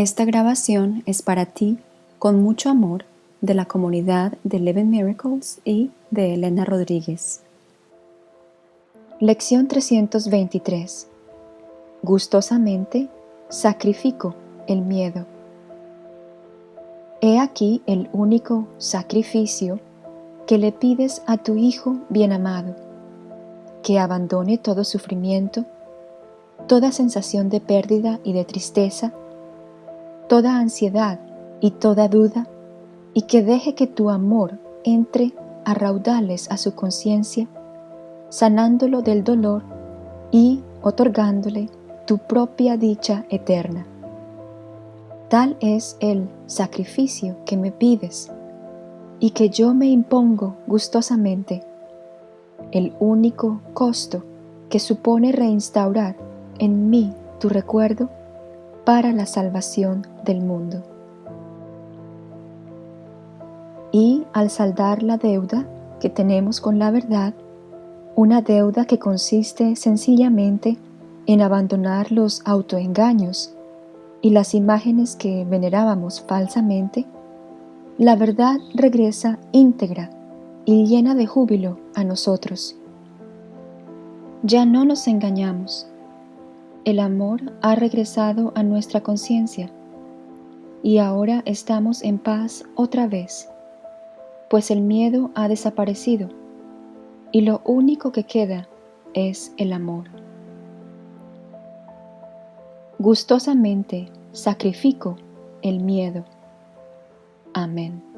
Esta grabación es para ti, con mucho amor, de la comunidad de Eleven Miracles y de Elena Rodríguez. Lección 323 Gustosamente sacrifico el miedo. He aquí el único sacrificio que le pides a tu Hijo bien amado, que abandone todo sufrimiento, toda sensación de pérdida y de tristeza, toda ansiedad y toda duda, y que deje que tu amor entre a raudales a su conciencia, sanándolo del dolor y otorgándole tu propia dicha eterna. Tal es el sacrificio que me pides y que yo me impongo gustosamente, el único costo que supone reinstaurar en mí tu recuerdo para la salvación del mundo. Y al saldar la deuda que tenemos con la verdad, una deuda que consiste sencillamente en abandonar los autoengaños y las imágenes que venerábamos falsamente, la verdad regresa íntegra y llena de júbilo a nosotros. Ya no nos engañamos, el amor ha regresado a nuestra conciencia y ahora estamos en paz otra vez, pues el miedo ha desaparecido y lo único que queda es el amor. Gustosamente sacrifico el miedo. Amén.